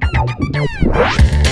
Música